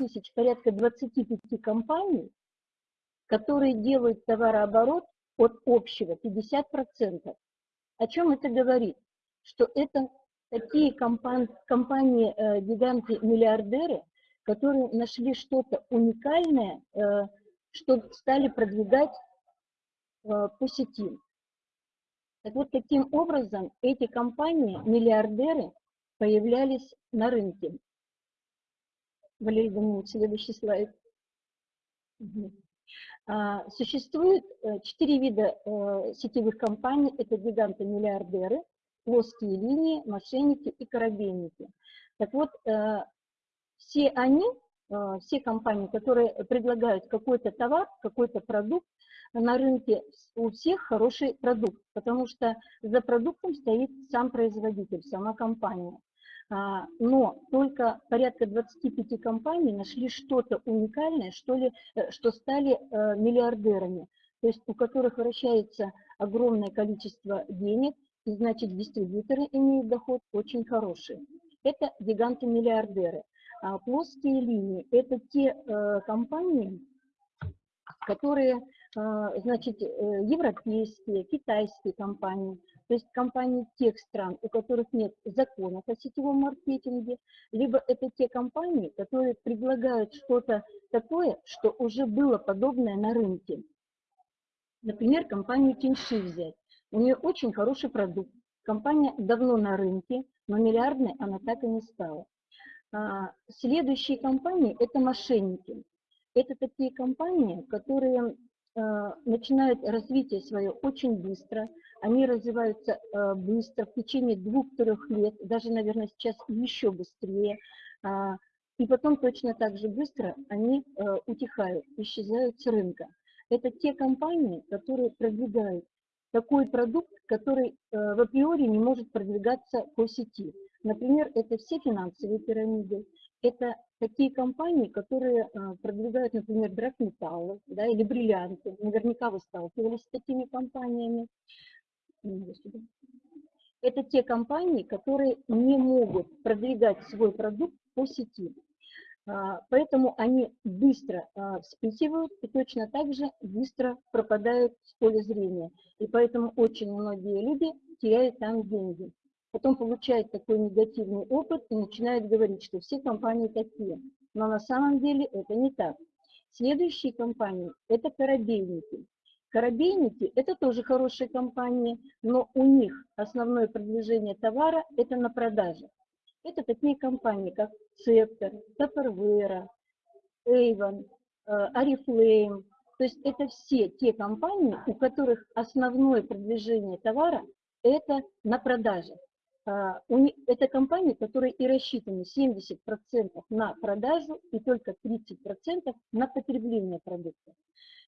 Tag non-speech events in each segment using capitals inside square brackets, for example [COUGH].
тысяч, порядка 25 компаний, которые делают товарооборот от общего 50%. О чем это говорит? Что это такие компании, компании э, которые нашли что-то уникальное, э, что стали продвигать э, по сети. Так вот, таким образом эти компании, миллиардеры, появлялись на рынке. Валерий Данилович, следующий слайд. Угу. Существует э, четыре вида э, сетевых компаний. Это гиганты-миллиардеры, плоские линии, мошенники и корабельники. Так вот, э, все они, все компании, которые предлагают какой-то товар, какой-то продукт, на рынке у всех хороший продукт, потому что за продуктом стоит сам производитель, сама компания. А, но только порядка 25 компаний нашли что-то уникальное, что, ли, э, что стали э, миллиардерами, то есть у которых вращается огромное количество денег, и значит дистрибьюторы имеют доход очень хороший. Это гиганты-миллиардеры. А плоские линии – это те э, компании, которые, значит, европейские, китайские компании, то есть компании тех стран, у которых нет законов о сетевом маркетинге, либо это те компании, которые предлагают что-то такое, что уже было подобное на рынке. Например, компанию Тиньши взять. У нее очень хороший продукт. Компания давно на рынке, но миллиардной она так и не стала. А, следующие компании – это мошенники. Это такие компании, которые начинают развитие свое очень быстро, они развиваются э, быстро, в течение двух-трех лет, даже, наверное, сейчас еще быстрее. А, и потом точно так же быстро они э, утихают, исчезают с рынка. Это те компании, которые продвигают такой продукт, который э, в априори не может продвигаться по сети. Например, это все финансовые пирамиды, это такие компании, которые продвигают, например, драгметаллы да, или бриллианты. Наверняка вы сталкивались с такими компаниями. Это те компании, которые не могут продвигать свой продукт по сети. А, поэтому они быстро а, вспихивают и точно так же быстро пропадают с поля зрения. И поэтому очень многие люди теряют там деньги. Потом получают такой негативный опыт и начинают говорить, что все компании такие. Но на самом деле это не так. Следующие компании – это корабельники. Корабейники – это тоже хорошие компании, но у них основное продвижение товара – это на продаже. Это такие компании, как Цептор, Tupperware, Avon, Oriflame. То есть это все те компании, у которых основное продвижение товара – это на продаже. А, это компании, которые и рассчитаны 70% на продажу и только 30% на потребление продукта.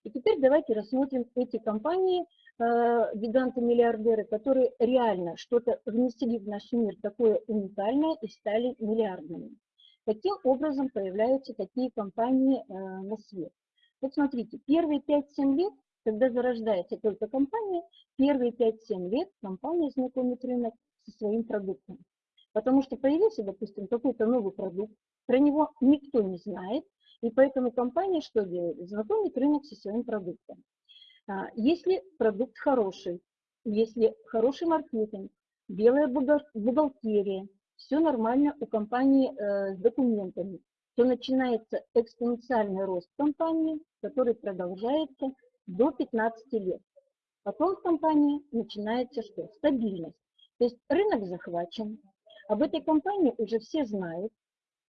И теперь давайте рассмотрим эти компании, э, гиганты-миллиардеры, которые реально что-то внесли в наш мир такое уникальное и стали миллиардными. Каким образом появляются такие компании э, на свет? Вот смотрите, первые 5-7 лет, когда зарождается только компания, первые 5-7 лет компания знакомит рынок со своим продуктом. Потому что появился, допустим, какой-то новый продукт, про него никто не знает, и поэтому компания что делает? Знакомит рынок со своим продуктом. А, если продукт хороший, если хороший маркетинг, белая бухгалтерия, все нормально у компании э, с документами, то начинается экспоненциальный рост компании, который продолжается до 15 лет. Потом в компании начинается что? Стабильность. То есть рынок захвачен, об этой компании уже все знают,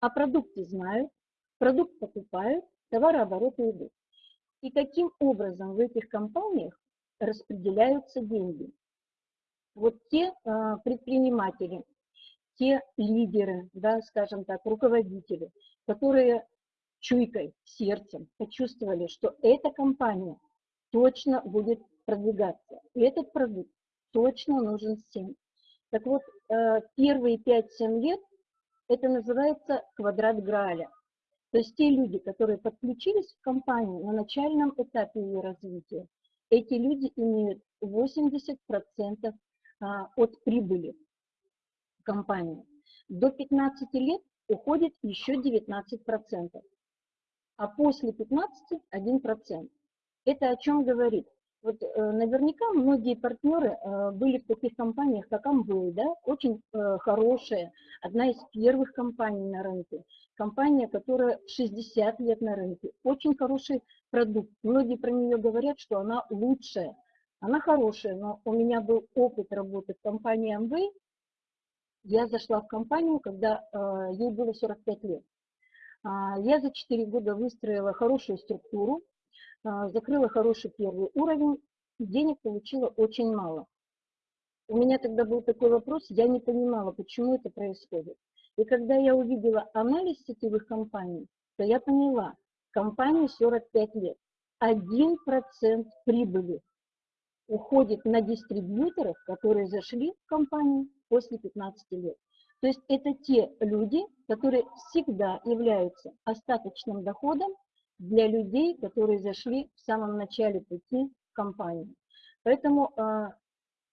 о продукте знают, продукт покупают, товарообороты идут. И каким образом в этих компаниях распределяются деньги? Вот те а, предприниматели, те лидеры, да, скажем так, руководители, которые чуйкой, сердцем почувствовали, что эта компания точно будет продвигаться, и этот продукт точно нужен всем. Так вот, э, первые 5-7 лет это называется квадрат Граля. То есть те люди, которые подключились в компанию на начальном этапе ее развития, эти люди имеют 80% а, от прибыли компании. До 15 лет уходит еще 19%. а после 15 – 1%. Это о чем говорит? Вот э, наверняка многие партнеры э, были в таких компаниях, как Amway, да, очень э, хорошая, одна из первых компаний на рынке, компания, которая 60 лет на рынке, очень хороший продукт. Многие про нее говорят, что она лучшая. Она хорошая, но у меня был опыт работы в компании Amway. Я зашла в компанию, когда ей было 45 лет. А, я за 4 года выстроила хорошую структуру, закрыла хороший первый уровень, денег получила очень мало. У меня тогда был такой вопрос, я не понимала, почему это происходит. И когда я увидела анализ сетевых компаний, то я поняла, компании 45 лет, 1% прибыли уходит на дистрибьюторов, которые зашли в компанию после 15 лет. То есть это те люди, которые всегда являются остаточным доходом для людей, которые зашли в самом начале пути в компанию. Поэтому, а,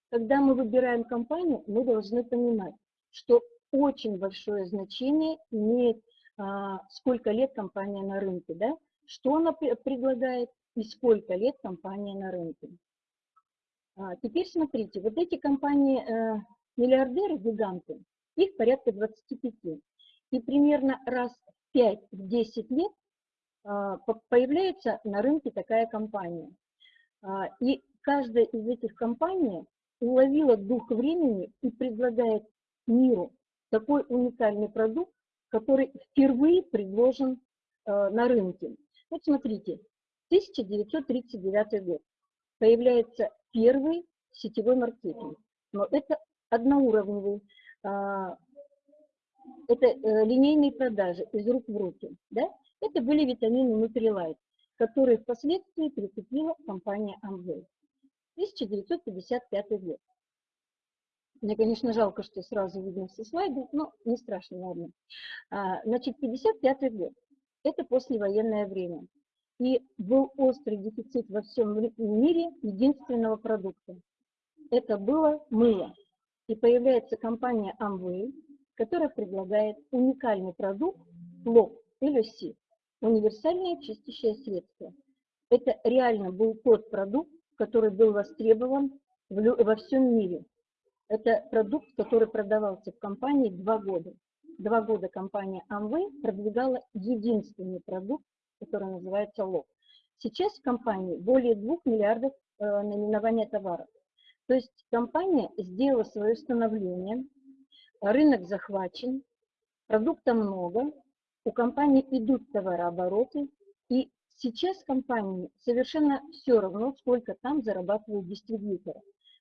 когда мы выбираем компанию, мы должны понимать, что очень большое значение имеет, а, сколько лет компания на рынке, да? что она предлагает и сколько лет компания на рынке. А, теперь смотрите, вот эти компании, э, миллиардеры, гиганты, их порядка 25. И примерно раз в 5-10 лет появляется на рынке такая компания. А, и каждая из этих компаний уловила дух времени и предлагает миру такой уникальный продукт, который впервые предложен а, на рынке. Вот смотрите, 1939 год. Появляется первый сетевой маркетинг. Но это одноуровневый а, это э, линейные продажи из рук в руки. Да? Это были витамины Nutrilite, которые впоследствии прикупила компания Amway. 1955 год. Мне, конечно, жалко, что сразу видно все слайды, но не страшно, ладно. А, значит, 55 год. Это послевоенное время. И был острый дефицит во всем мире единственного продукта. Это было мыло. И появляется компания Amway, которая предлагает уникальный продукт лоб или си, универсальное чистящее средство. Это реально был тот продукт, который был востребован во всем мире. Это продукт, который продавался в компании два года. Два года компания Amway продвигала единственный продукт, который называется лоб. Сейчас в компании более 2 миллиардов э, наименования товаров. То есть компания сделала свое становление, рынок захвачен, продукта много, у компании идут товарообороты, и сейчас компании совершенно все равно, сколько там зарабатывают дистрибьюторы.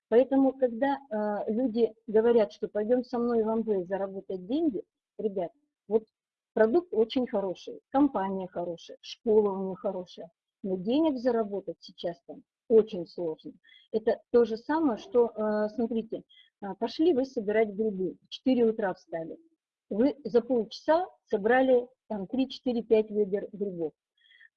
Поэтому, когда э, люди говорят, что пойдем со мной в Амвей заработать деньги, ребят, вот продукт очень хороший, компания хорошая, школа у них хорошая, но денег заработать сейчас там очень сложно. Это то же самое, что, э, смотрите, э, пошли вы собирать грибы, в 4 утра встали. Вы за полчаса собрали там 3, 4, 5 ведер грибов.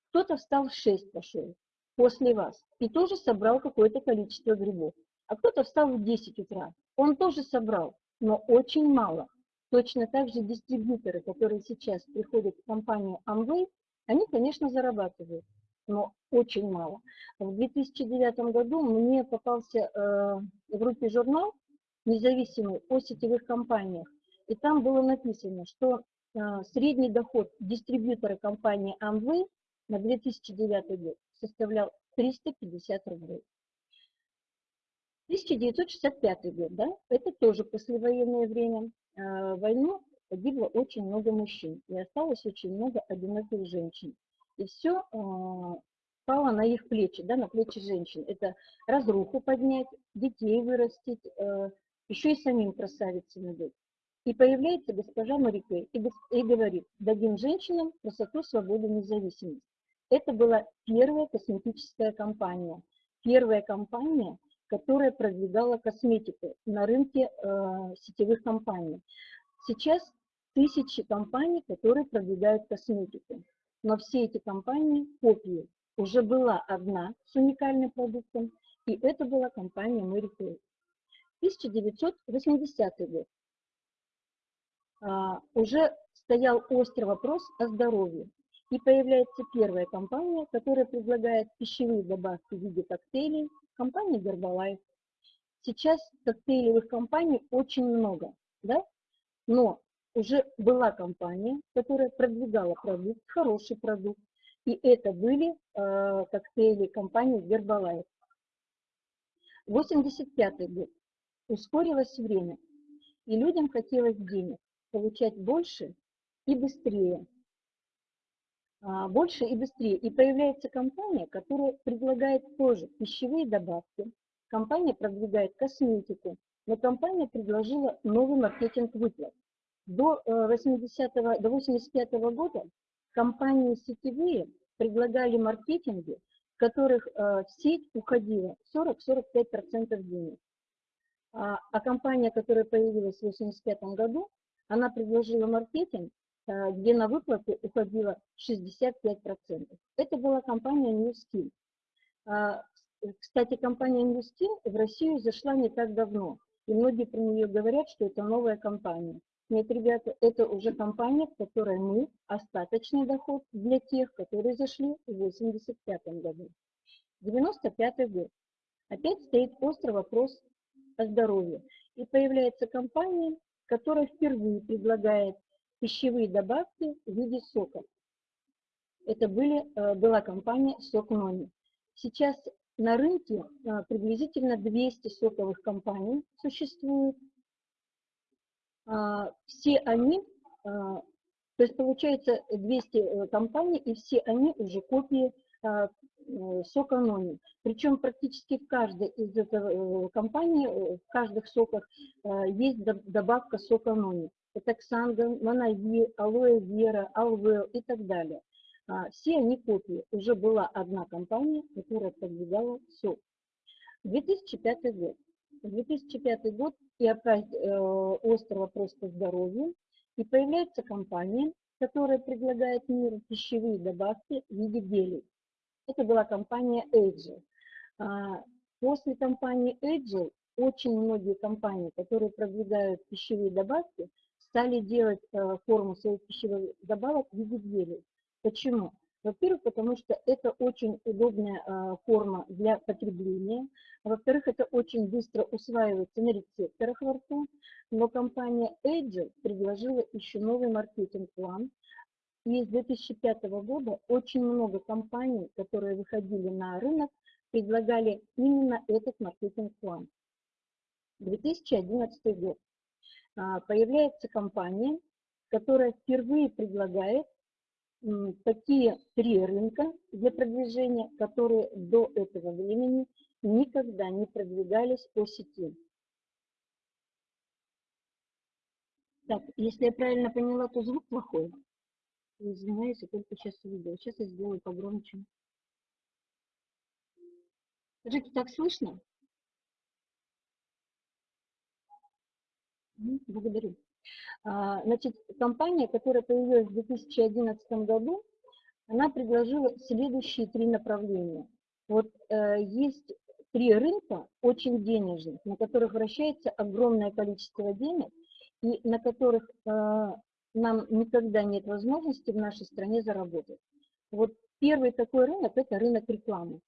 Кто-то встал в 6 пошел после вас и тоже собрал какое-то количество грибов. А кто-то встал в 10 утра, он тоже собрал, но очень мало. Точно так же дистрибьюторы, которые сейчас приходят в компанию Amway, они, конечно, зарабатывают но очень мало. В 2009 году мне попался э, в группе журнал независимый о сетевых компаниях, и там было написано, что э, средний доход дистрибьютора компании Amway на 2009 год составлял 350 рублей. 1965 год, да, это тоже послевоенное время. В войну погибло очень много мужчин, и осталось очень много одиноких женщин. И все а, пало на их плечи, да, на плечи женщин. Это разруху поднять, детей вырастить, еще и самим красавицами быть. И появляется госпожа Марике и, и говорит, дадим женщинам красоту, свободу, независимость. Это была первая косметическая компания. Первая компания, которая продвигала косметику на рынке э, сетевых компаний. Сейчас тысячи компаний, которые продвигают косметику но все эти компании копии. Уже была одна с уникальным продуктом, и это была компания Mary Kay. 1980 год. А, уже стоял острый вопрос о здоровье. И появляется первая компания, которая предлагает пищевые добавки в виде коктейлей, компания Herbalife. Сейчас коктейлевых компаний очень много, да? но уже была компания, которая продвигала продукт, хороший продукт, и это были э, коктейли компании Herbalife. 85 год. Ускорилось время, и людям хотелось денег, получать больше и быстрее. А, больше и быстрее. И появляется компания, которая предлагает тоже пищевые добавки. Компания продвигает косметику, но компания предложила новый маркетинг выплат. До, 80 э, до 85 -го года компании сетевые предлагали маркетинги, в которых э, в сеть уходило 40-45% денег. А, а компания, которая появилась в 1985 году, она предложила маркетинг, э, где на выплаты уходило 65%. Это была компания New Skin. А, кстати, компания New Skin в Россию зашла не так давно, и многие про нее говорят, что это новая компания. Нет, ребята, это уже компания, в которой мы остаточный доход для тех, которые зашли в 85 году. 95 год. Опять стоит острый вопрос о здоровье. И появляется компания, которая впервые предлагает пищевые добавки в виде соков. Это были, э, была компания Сок Нони. Сейчас на рынке э, приблизительно 200 соковых компаний существует. А, все они, а, то есть получается 200 э, компаний, и все они уже копии сока Нони. Причем практически в каждой из этих э, компаний, э, в каждых соках есть добавка сока. Это Ксанга, Манави, Алоэ Вера, Алвел и так далее. Все они копии. Уже была одна компания, которая продвигала сок. 2005 год. 2005 год и опять э, острый вопрос по здоровью. И появляется компания, которая предлагает миру пищевые добавки в виде гелей. Это была компания Agile. А, после компании Agile очень многие компании, которые продвигают пищевые добавки, стали делать э, форму своих пищевых добавок в виде гелей. Почему? Во-первых, потому что это очень удобная а, форма для потребления. Во-вторых, это очень быстро усваивается на рецепторах во рту. Но компания Agile предложила еще новый маркетинг-план. И с 2005 года очень много компаний, которые выходили на рынок, предлагали именно этот маркетинг-план. 2011 год. А, появляется компания, которая впервые предлагает такие три рынка для продвижения, которые до этого времени никогда не продвигались по сети. Так, если я правильно поняла, то звук плохой. Извиняюсь, я только сейчас увидела. Сейчас я сделаю погромче. Скажите, так слышно? Благодарю. А, значит, компания, которая появилась в 2011 году, она предложила следующие три направления. Вот э, есть три рынка очень денежных, на которых вращается огромное количество денег, и на которых э, нам никогда нет возможности в нашей стране заработать. Вот первый такой рынок – это рынок рекламы.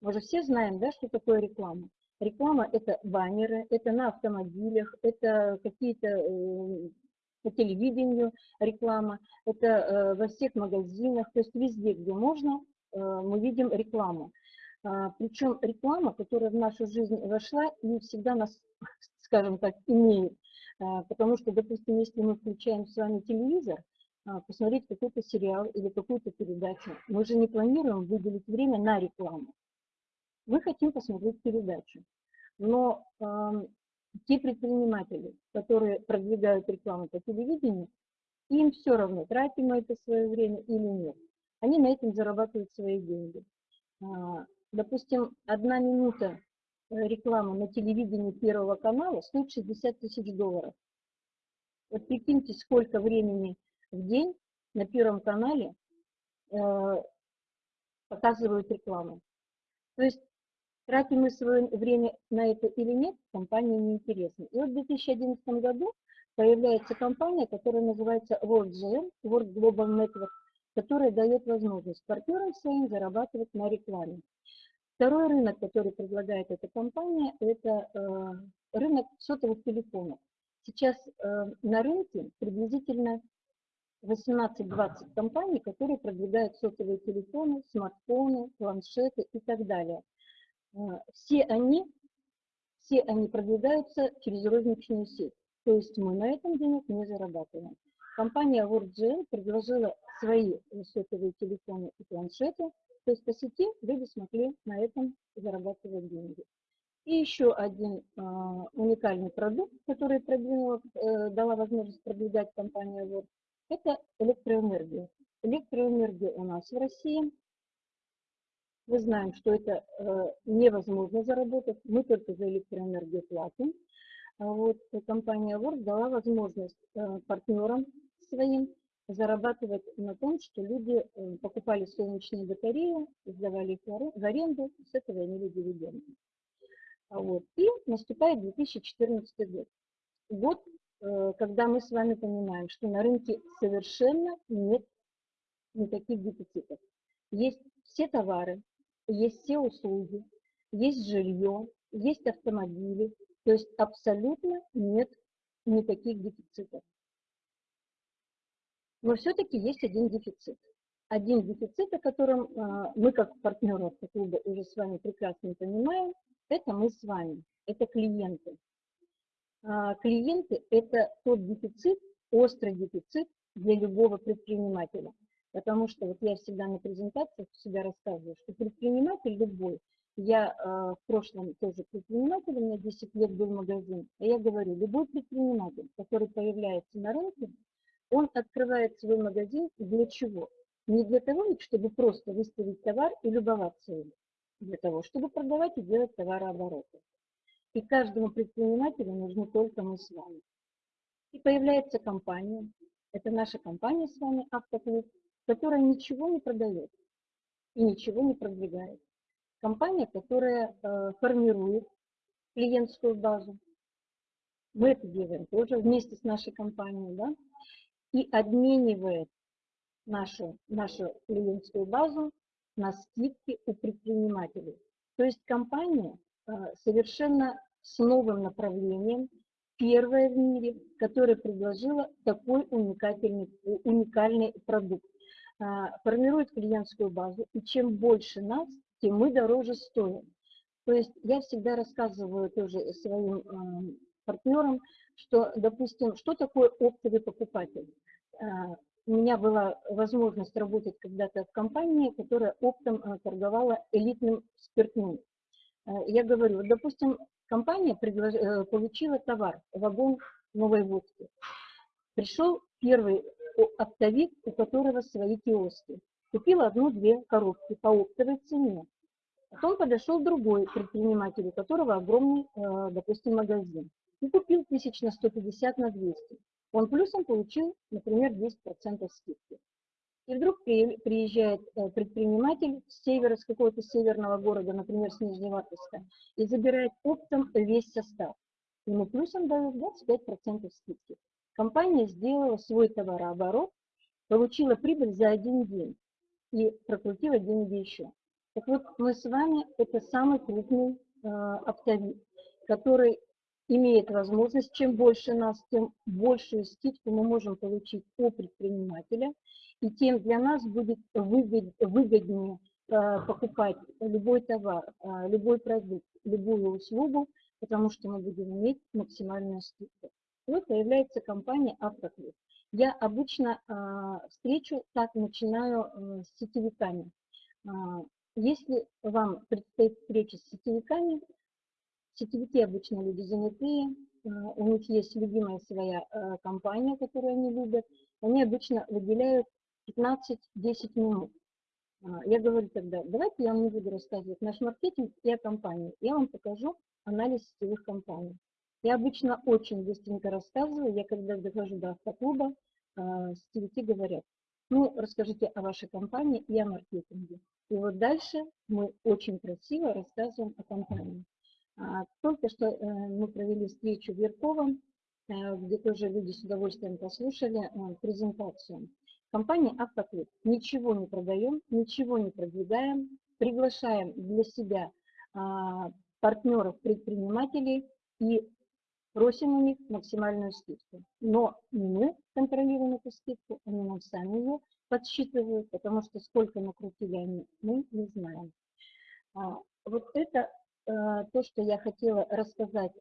Мы же все знаем, да, что такое реклама. Реклама – это баннеры, это на автомобилях, это какие-то э, по телевидению реклама, это э, во всех магазинах, то есть везде, где можно, э, мы видим рекламу. А, Причем реклама, которая в нашу жизнь вошла, не всегда нас, скажем так, имеет. А, потому что, допустим, если мы включаем с вами телевизор, а, посмотреть какой-то сериал или какую-то передачу, мы же не планируем выделить время на рекламу. Мы хотим посмотреть передачу. Но э, те предприниматели, которые продвигают рекламу по телевидению, им все равно, тратим мы это свое время или нет. Они на этом зарабатывают свои деньги. А, допустим, одна минута э, рекламы на телевидении Первого канала стоит 60 тысяч долларов. Вот прикиньте, сколько времени в день на Первом канале э, показывают рекламу. То есть Тратим мы свое время на это или нет, компания неинтересна. И вот в 2011 году появляется компания, которая называется WorldGM, World Global Network, которая дает возможность партнерам своим зарабатывать на рекламе. Второй рынок, который предлагает эта компания, это э, рынок сотовых телефонов. Сейчас э, на рынке приблизительно 18-20 компаний, которые продвигают сотовые телефоны, смартфоны, планшеты и так далее. Э, все они, все они продвигаются через розничную сеть. То есть мы на этом денег не зарабатываем. Компания WorldGL предложила свои сотовые телефоны и планшеты, то есть по сети люди смогли на этом зарабатывать деньги. И еще один э, уникальный продукт, который продвинула, э, дала возможность продвигать компания Word, это электроэнергия. Электроэнергия у нас в России. Мы знаем, что это э, невозможно заработать, мы только за электроэнергию платим. А вот компания Word дала возможность э, партнерам своим зарабатывать на том, что люди э, покупали солнечные батареи, сдавали их в аренду, с этого имели дивиденды. А вот. И наступает 2014 год. Год, э, когда мы с вами понимаем, что на рынке совершенно нет никаких дефицитов. Есть все товары, есть все услуги, есть жилье, есть автомобили, то есть абсолютно нет никаких дефицитов. Но все-таки есть один дефицит. Один дефицит, о котором э, мы как партнеры клуба уже с вами прекрасно понимаем, это мы с вами, это клиенты. А, клиенты – это тот дефицит, острый дефицит для любого предпринимателя. Потому что вот я всегда на презентациях всегда рассказываю, что предприниматель любой, я э, в прошлом тоже предприниматель, у меня 10 лет был магазин, и я говорю, любой предприниматель, который появляется на рынке, он открывает свой магазин для чего? Не для того, чтобы просто выставить товар и любоваться им, для того, чтобы продавать и делать товарообороты. И каждому предпринимателю нужны только мы с вами. И появляется компания, это наша компания с вами, Автоклуб, которая ничего не продает и ничего не продвигает. Компания, которая э, формирует клиентскую базу. Мы это делаем тоже вместе с нашей компанией, да, и обменивает нашу, нашу клиентскую базу на скидки у предпринимателей. То есть компания э, совершенно с новым направлением, первая в мире, которая предложила такой уникальный, уникальный продукт. Э, формирует клиентскую базу, и чем больше нас, тем мы дороже стоим. То есть я всегда рассказываю тоже своим э, партнерам, что, допустим, что такое оптовый покупатель. У меня была возможность работать когда-то в компании, которая оптом э, торговала элитным спиртным. Э, я говорю, допустим, компания предлож... Э, получила товар, вагон новой водки. Пришел первый оптовик, у которого свои киоски. Купил одну-две коробки по оптовой цене. Потом подошел другой предприниматель, у которого огромный, допустим, магазин. И купил тысяч на 150 на 200 он плюсом получил, например, 10% скидки. И вдруг приезжает э, предприниматель с севера, с какого-то северного города, например, с Нижневартовска, и забирает оптом весь состав. Ему плюсом дают 25% скидки. Компания сделала свой товарооборот, получила прибыль за один день и прокрутила деньги еще. Так вот, мы с вами, это самый крупный э, оптовик, который имеет возможность, чем больше нас, тем большую скидку мы можем получить у предпринимателя, и тем для нас будет выгоднее э, покупать любой товар, э, любой продукт, любую услугу, потому что мы будем иметь максимальную скидку. Вот появляется компания «Автоклуб». Я обычно э, встречу так начинаю с сетевиками. Если вам предстоит встреча с сетевиками, Сетевики обычно люди занятые, э, у них есть любимая своя э, компания, которую они любят. Они обычно выделяют 15-10 минут. А, я говорю тогда, давайте я вам не буду рассказывать наш маркетинг и о компании. Я вам покажу анализ сетевых компаний. Я обычно очень быстренько рассказываю. Я когда дохожу до автоклуба, э, сетевики говорят, ну, расскажите о вашей компании и о маркетинге. И вот дальше мы очень красиво рассказываем о компании. А, только что э, мы провели встречу в Верковом, э, где тоже люди с удовольствием послушали э, презентацию. Компания «Автоклуб». Ничего не продаем, ничего не продвигаем, приглашаем для себя а, партнеров, предпринимателей и просим у них максимальную скидку. Но мы контролируем эту скидку, они нам сами ее подсчитывают, потому что сколько накрутили они, мы не знаем. А, вот это то, что я хотела рассказать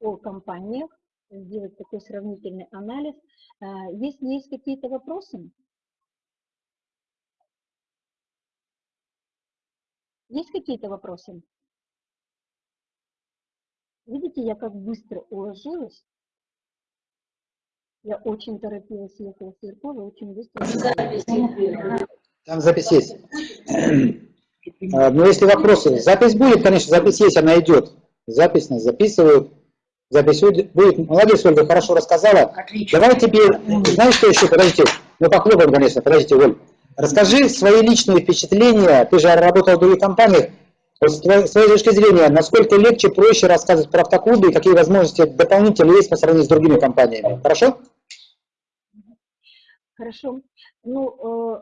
о компаниях, сделать такой сравнительный анализ. А, если есть какие-то вопросы, есть какие-то вопросы? Видите, я как быстро уложилась. Я очень торопилась, ехала с Яркова, очень быстро. Там запись есть. [CLEARS THROAT] Но ну, если вопросы, запись будет, конечно, запись есть, она идет. Запись нас записывают. Запись будет. Молодец, Ольга, хорошо рассказала. Отлично. Давай теперь, знаешь, что еще? Подождите, мы похлопаем, конечно, подождите, Оль. Расскажи свои личные впечатления. Ты же работал в других компаниях. С твоей точки зрения, насколько легче, проще рассказывать про автоклубы и какие возможности дополнительные есть по сравнению с другими компаниями? Хорошо? Хорошо. Ну, э,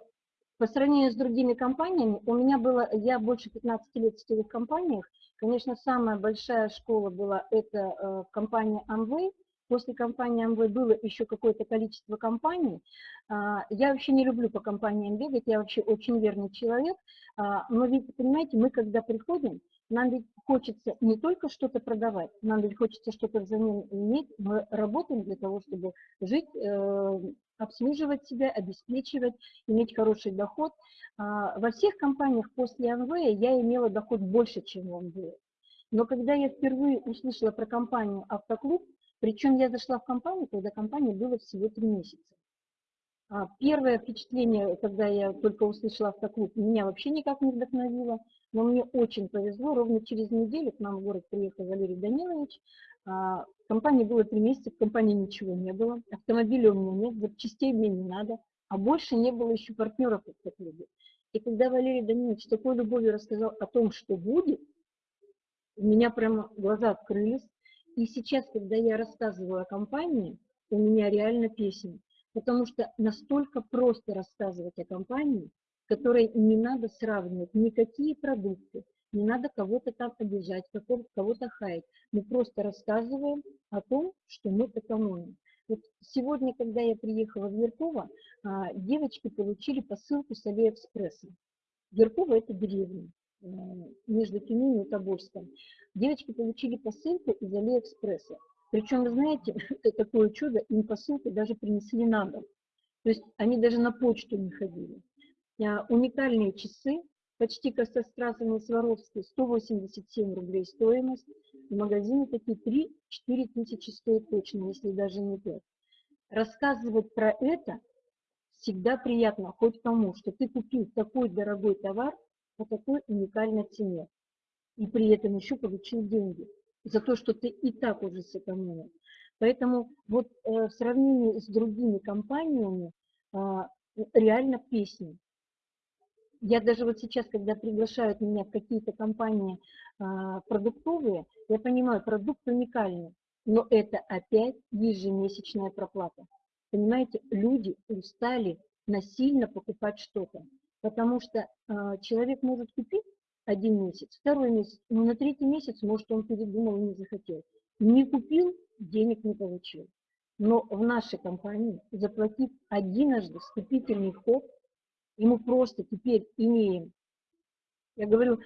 по сравнению с другими компаниями, у меня было, я больше 15 лет в сетевых компаниях, конечно, самая большая школа была это э, компания Amway, После компании Amway было еще какое-то количество компаний. А, я вообще не люблю по компаниям бегать, я вообще очень верный человек. А, но ведь, понимаете, мы когда приходим, нам ведь хочется не только что-то продавать, нам ведь хочется что-то взамен иметь. Мы работаем для того, чтобы жить, э, обслуживать себя, обеспечивать, иметь хороший доход. А, во всех компаниях после Amway я имела доход больше, чем в Amway. Но когда я впервые услышала про компанию «Автоклуб», причем я зашла в компанию, когда компания была всего три месяца. А первое впечатление, когда я только услышала автоклуб, меня вообще никак не вдохновило, но мне очень повезло. Ровно через неделю к нам в город приехал Валерий Данилович. А, компании было три месяца, в компании ничего не было, автомобиля у меня нет, запчастей мне не надо, а больше не было еще партнеров в автоклубе. И когда Валерий Данилович с такой любовью рассказал о том, что будет, у меня прямо глаза открылись, и сейчас, когда я рассказываю о компании, у меня реально песня, потому что настолько просто рассказывать о компании, которой не надо сравнивать никакие продукты, не надо кого-то там обижать, кого-то хаять. Мы просто рассказываем о том, что мы экономим. Вот сегодня, когда я приехала в Ярково, а, девочки получили посылку с Алиэкспресса. Ярково – это деревня. Э, между Тюменью и Тобольском. Девочки получили посылку из Алиэкспресса. Причем, знаете, [LAUGHS] такое чудо, им посылку даже принесли на дом. То есть они даже на почту не ходили. А, уникальные часы, почти костострасовые Сваровские, 187 рублей стоимость. В магазине такие 3-4 тысячи стоят точно, если даже не 5. Рассказывать про это всегда приятно хоть кому, что ты купил такой дорогой товар, по такой уникальной цене. И при этом еще получил деньги за то, что ты и так уже сэкономил. Поэтому вот э, в сравнении с другими компаниями э, реально песни. Я даже вот сейчас, когда приглашают меня в какие-то компании э, продуктовые, я понимаю, продукт уникальный, но это опять ежемесячная проплата. Понимаете, люди устали насильно покупать что-то. Потому что э, человек может купить один месяц, второй месяц, но на третий месяц, может, он передумал и не захотел. Не купил, денег не получил. Но в нашей компании, заплатив одиножды вступительный вход, и мы просто теперь имеем, я говорю,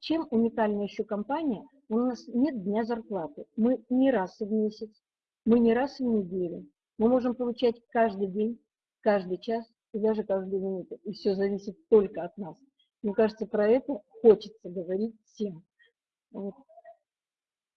чем уникальна еще компания, у нас нет дня зарплаты. Мы не раз в месяц, мы не раз в неделю. Мы можем получать каждый день, каждый час и даже каждую минуту. И все зависит только от нас. Мне кажется, про это хочется говорить всем. Вот.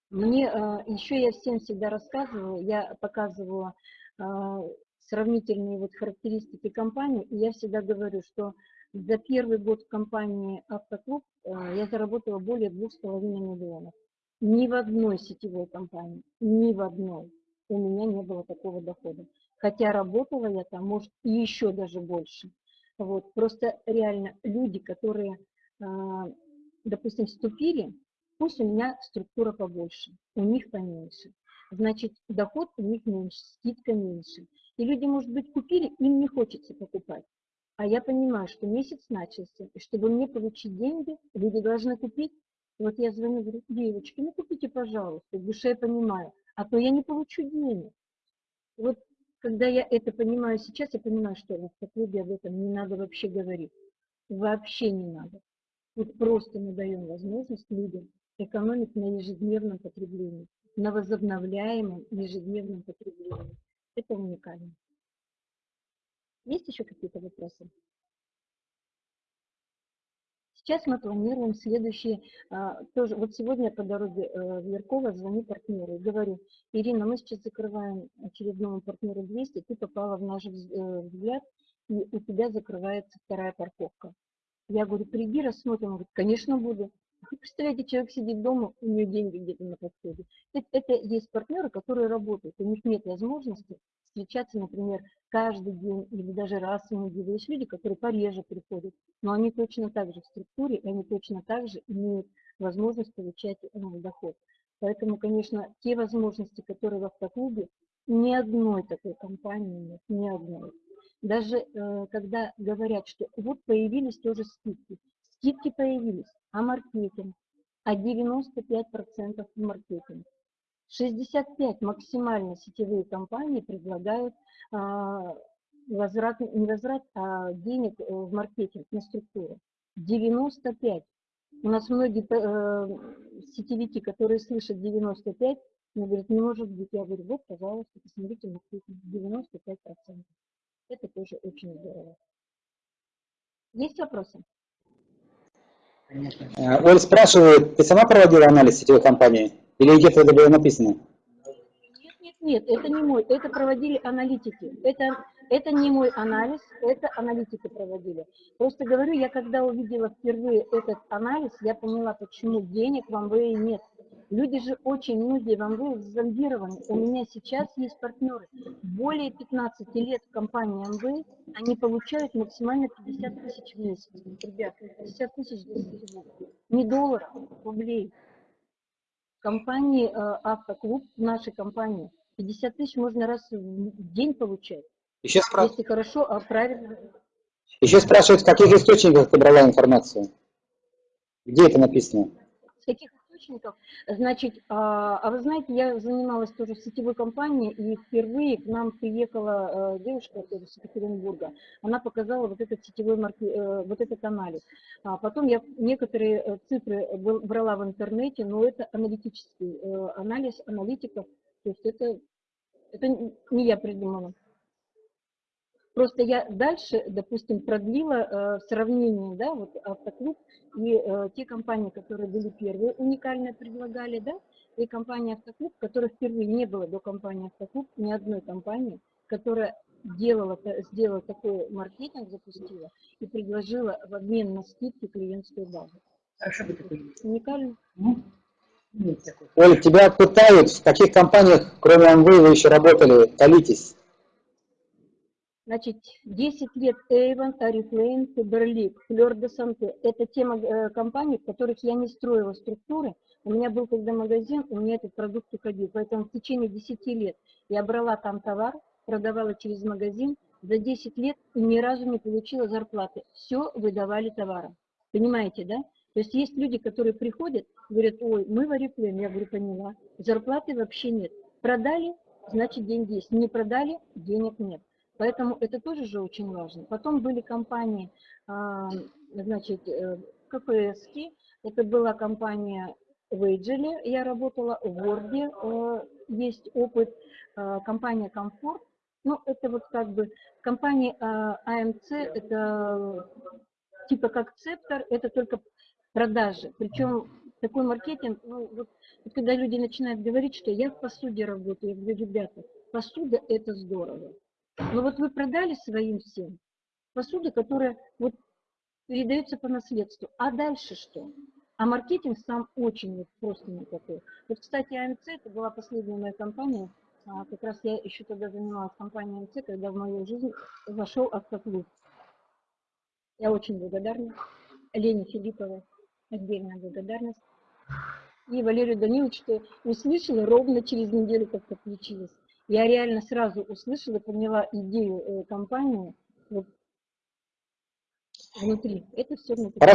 Мне а, еще я всем всегда рассказываю, я показываю а, сравнительные вот характеристики компании, и я всегда говорю, что за первый год в компании «Автоклуб» а, я заработала более 2,5 миллионов. Ни в одной сетевой компании, ни в одной у меня не было такого дохода. Хотя работала я там, может, и еще даже больше. Вот. Просто реально люди, которые, а, допустим, вступили, пусть у меня структура побольше, у них поменьше. значит, доход у них меньше, скидка меньше. И люди, может быть, купили, им не хочется покупать. А я понимаю, что месяц начался, и чтобы мне получить деньги, люди должны купить. вот я звоню, говорю, девочки, ну купите, пожалуйста, в душе я понимаю, а то я не получу денег. Вот когда я это понимаю сейчас, я понимаю, что в автоклубе об этом не надо вообще говорить. Вообще не надо. Вот просто мы даем возможность людям экономить на ежедневном потреблении, на возобновляемом ежедневном потреблении. Это уникально. Есть еще какие-то вопросы? Сейчас мы планируем следующие, а, тоже, вот сегодня по дороге э, в Ярково звоню партнеру и говорю, Ирина, мы сейчас закрываем очередному партнеру 200, ты попала в наш э, взгляд, и у тебя закрывается вторая парковка. Я говорю, приди, рассмотрим. Он говорит, конечно, буду. Представляете, человек сидит дома, у него деньги где-то на подходе. Это, это есть партнеры, которые работают, у них нет возможности встречаться, например, каждый день или даже раз в неделю. Есть люди, которые пореже приходят, но они точно так же в структуре, и они точно так же имеют возможность получать э, доход. Поэтому, конечно, те возможности, которые в автоклубе, ни одной такой компании нет, ни одной. Даже э, когда говорят, что вот появились тоже скидки. Скидки появились, а маркетинг? А 95% в маркетинг. 65 максимально сетевые компании предлагают а, возврат, не возврат, а денег э, в маркетинг на структуру. 95. У нас многие э, сетевики, которые слышат 95, мне говорят, не может быть. Я говорю, вот, пожалуйста, посмотрите маркетинг. 95%. Это тоже очень здорово. Есть вопросы? Э, Оль спрашивает, ты сама проводила анализ сетевой компании? Или где-то это было написано? Нет, нет, нет, это не мой, это проводили аналитики. Это, это не мой анализ, это аналитики проводили. Просто говорю, я когда увидела впервые этот анализ, я поняла, почему денег в МВЭ нет. Люди же очень многие в МВ зомбированы. У меня сейчас есть партнеры. Более 15 лет в компании МВ они получают максимально 50 тысяч в месяц. Ребят, 50 тысяч. Не долларов, рублей. В компании э, Автоклуб, в нашей компании, 50 тысяч можно раз в день получать. Еще, спра... Если хорошо, а правильно. Еще спрашивают, в каких источниках ты брала информацию? Где это написано? С каких источников. Значит, а, а вы знаете, я занималась тоже сетевой компании, и впервые к нам приехала э, девушка из Екатеринбурга. Она показала вот этот сетевой марки, э, вот этот анализ. А потом я некоторые э, цифры брала в интернете, но это аналитический анализ аналитиков, то есть это, это не я придумала. Просто я дальше, допустим, продлила э, сравнение, да, вот автоклуб и э, те компании, которые были первые, уникально предлагали, да, и компания автоклуб, которая впервые не было до компании автоклуб, ни одной компании, которая делала, сделала такой маркетинг, запустила и предложила в обмен на скидки клиентскую базу. А что бы такое? Уникально. Ну, Оль, тебя пытают, в каких компаниях, кроме МВ, вы еще работали, колитесь? Значит, 10 лет Avon, Oriflame, Faberlic, Fleur de Santé. Это те э, компании, в которых я не строила структуры. У меня был когда магазин, у меня этот продукт уходил. Поэтому в течение 10 лет я брала там товар, продавала через магазин. За 10 лет ни разу не получила зарплаты. Все выдавали товаром. Понимаете, да? То есть есть люди, которые приходят, говорят, ой, мы в Oriflame. Я говорю, поняла. Зарплаты вообще нет. Продали, значит деньги есть. Не продали, денег нет. Поэтому это тоже же очень важно. Потом были компании, а, значит, э, КПС, это была компания Вейджели, я работала в Word, э, есть опыт, а, компания Комфорт, ну, это вот как бы компания АМЦ, это типа как Цептор, это только продажи. Причем такой маркетинг, ну, вот, вот когда люди начинают говорить, что я в посуде работаю, я говорю, ребята, посуда это здорово. Но вот вы продали своим всем посуду, которая вот передается по наследству. А дальше что? А маркетинг сам очень просто никакой. Вот, кстати, АМЦ, это была последняя моя компания, а, как раз я еще тогда занималась компанией АМЦ, когда в мою жизнь вошел автоклуб. Я очень благодарна Лене Филипповой, отдельная благодарность. И Валерию Даниловичу услышала ровно через неделю, как подключилась. Я реально сразу услышала, поняла идею э, компании вот, внутри. Это все внутри. Хорошо.